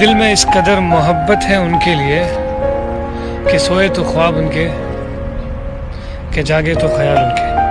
دل میں اس قدر محبت ہے ان کے لیے کہ سوئے تو خواب ان کے، کہ جاگے تو خیال ان کے۔